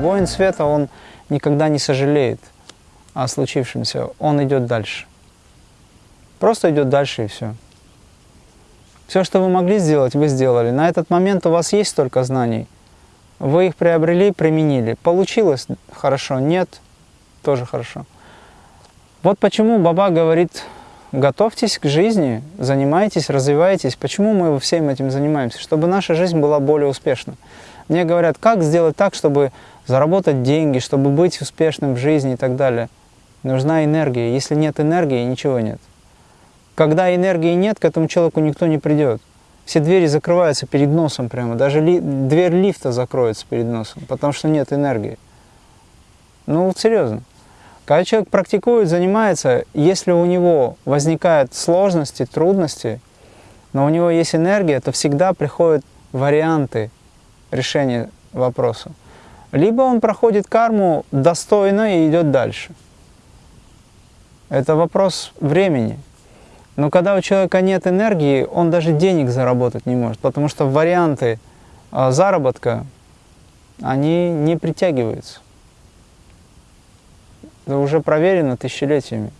Воин света, он никогда не сожалеет о случившемся, он идет дальше. Просто идет дальше и все. Все, что вы могли сделать, вы сделали. На этот момент у вас есть столько знаний. Вы их приобрели, применили. Получилось хорошо, нет, тоже хорошо. Вот почему Баба говорит, готовьтесь к жизни, занимайтесь, развивайтесь. Почему мы всем этим занимаемся? Чтобы наша жизнь была более успешна. Мне говорят, как сделать так, чтобы заработать деньги, чтобы быть успешным в жизни и так далее. Нужна энергия. Если нет энергии, ничего нет. Когда энергии нет, к этому человеку никто не придет. Все двери закрываются перед носом прямо. Даже ли, дверь лифта закроется перед носом, потому что нет энергии. Ну вот серьезно. Когда человек практикует, занимается, если у него возникают сложности, трудности, но у него есть энергия, то всегда приходят варианты решения вопроса. Либо он проходит карму достойно и идет дальше. Это вопрос времени. Но когда у человека нет энергии, он даже денег заработать не может, потому что варианты а, заработка, они не притягиваются. Это уже проверено тысячелетиями.